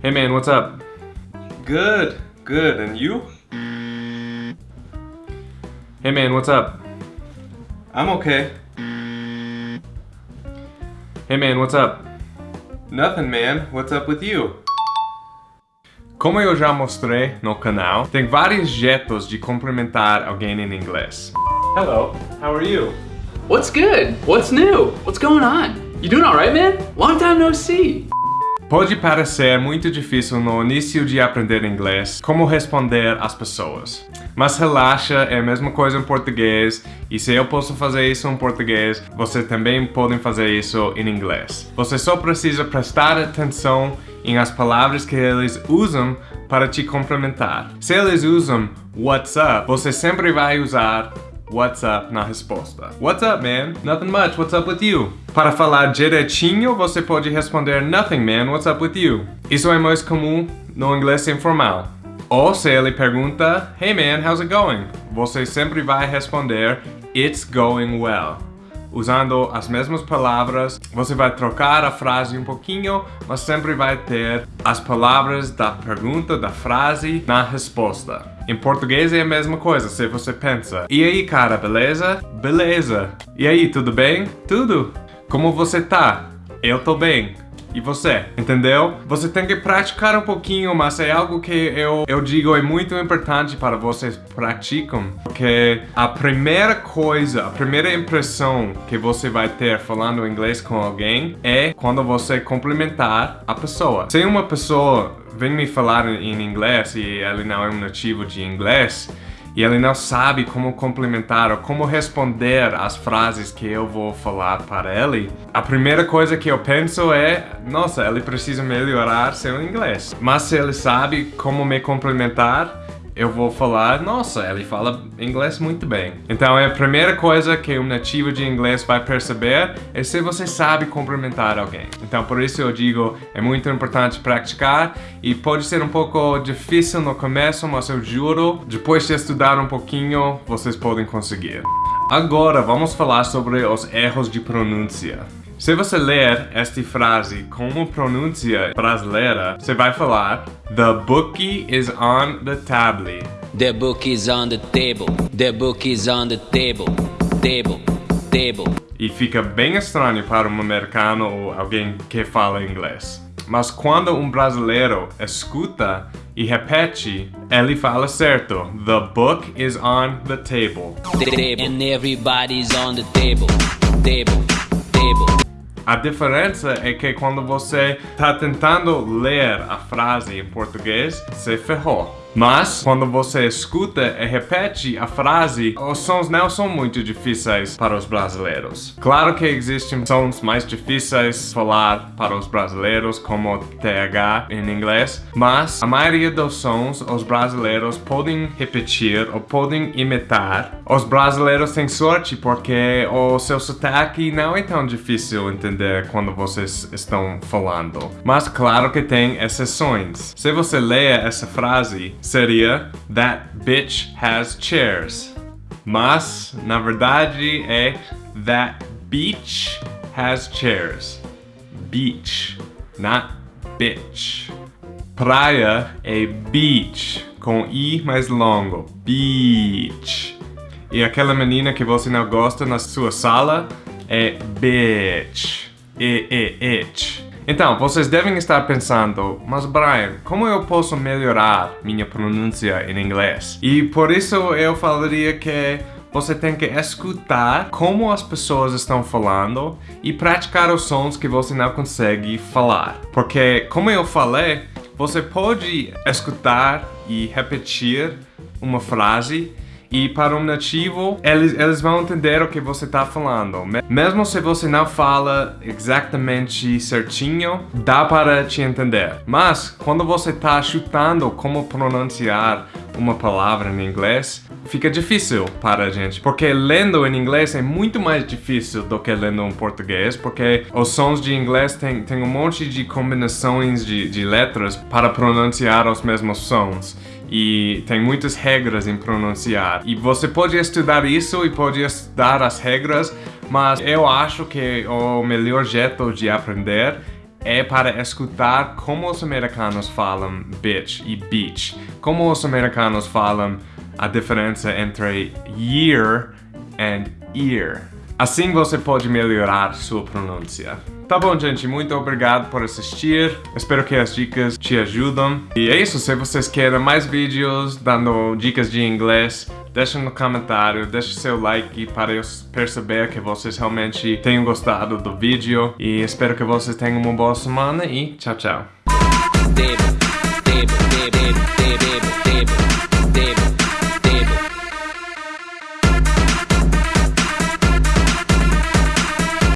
Hey man, what's up? Good, good. And you? Hey man, what's up? I'm okay. Hey man, what's up? Nothing, man. What's up with you? Como eu já mostrei no canal, tem vários jeitos de cumprimentar alguém em inglês. Hello, how are you? What's good? What's new? What's going on? You doing alright, man? Long time no see. Pode parecer muito difícil no início de aprender inglês como responder às pessoas. Mas relaxa, é a mesma coisa em português, e se eu posso fazer isso em português, você também pode fazer isso em inglês. Você só precisa prestar atenção em as palavras que eles usam para te cumprimentar. Se eles usam what's up, você sempre vai usar What's up na resposta. What's up, man? Nothing much. What's up with you? Para falar direitinho, você pode responder Nothing, man. What's up with you? Isso é mais comum no inglês informal. Ou se ele pergunta Hey, man, how's it going? Você sempre vai responder It's going well. Usando as mesmas palavras, você vai trocar a frase um pouquinho, mas sempre vai ter as palavras da pergunta, da frase, na resposta. Em português é a mesma coisa, se você pensa E aí cara, beleza? Beleza E aí, tudo bem? Tudo Como você tá? Eu tô bem e você, entendeu? Você tem que praticar um pouquinho, mas é algo que eu, eu digo é muito importante para vocês praticam, porque a primeira coisa, a primeira impressão que você vai ter falando inglês com alguém é quando você cumprimentar a pessoa. Se uma pessoa vem me falar em inglês e ele não é um nativo de inglês e ele não sabe como complementar ou como responder as frases que eu vou falar para ele, a primeira coisa que eu penso é, nossa, ele precisa melhorar seu inglês. Mas se ele sabe como me complementar, eu vou falar, nossa, ele fala inglês muito bem. Então é a primeira coisa que um nativo de inglês vai perceber é se você sabe cumprimentar alguém. Então por isso eu digo, é muito importante praticar e pode ser um pouco difícil no começo, mas eu juro, depois de estudar um pouquinho, vocês podem conseguir. Agora vamos falar sobre os erros de pronúncia. Se você ler esta frase como pronúncia brasileira, você vai falar The bookie is on the table. The book is on the table. The book is on the table. Table. Table. E fica bem estranho para um americano ou alguém que fala inglês. Mas quando um brasileiro escuta e repete, ele fala certo. The book is on the table. Table. And everybody's on the table. Table. Table. A diferença é que quando você está tentando ler a frase em português, você ferrou. Mas, quando você escuta e repete a frase, os sons não são muito difíceis para os brasileiros. Claro que existem sons mais difíceis falar para os brasileiros, como TH em inglês, mas a maioria dos sons os brasileiros podem repetir ou podem imitar. Os brasileiros têm sorte porque o seu sotaque não é tão difícil entender quando vocês estão falando. Mas claro que tem exceções. Se você lê essa frase, seria That bitch has chairs. Mas, na verdade, é That beach has chairs. Beach, not bitch. Praia é beach, com I mais longo. Beach. E aquela menina que você não gosta na sua sala é bitch. E-E-H. Então, vocês devem estar pensando, mas Brian, como eu posso melhorar minha pronúncia em inglês? E por isso eu falaria que você tem que escutar como as pessoas estão falando e praticar os sons que você não consegue falar. Porque, como eu falei, você pode escutar e repetir uma frase e para um nativo, eles, eles vão entender o que você está falando. Mesmo se você não fala exatamente certinho, dá para te entender. Mas, quando você está chutando como pronunciar uma palavra em inglês, fica difícil para a gente. Porque lendo em inglês é muito mais difícil do que lendo em português, porque os sons de inglês tem, tem um monte de combinações de, de letras para pronunciar os mesmos sons e tem muitas regras em pronunciar. E você pode estudar isso e pode estudar as regras, mas eu acho que o melhor jeito de aprender é para escutar como os americanos falam bitch e beach. Como os americanos falam a diferença entre year and ear. Assim você pode melhorar sua pronúncia. Tá bom, gente, muito obrigado por assistir. Espero que as dicas te ajudam. E é isso, se vocês querem mais vídeos dando dicas de inglês, deixa no comentário, deixa seu like para eu perceber que vocês realmente tenham gostado do vídeo. E espero que vocês tenham uma boa semana e tchau, tchau.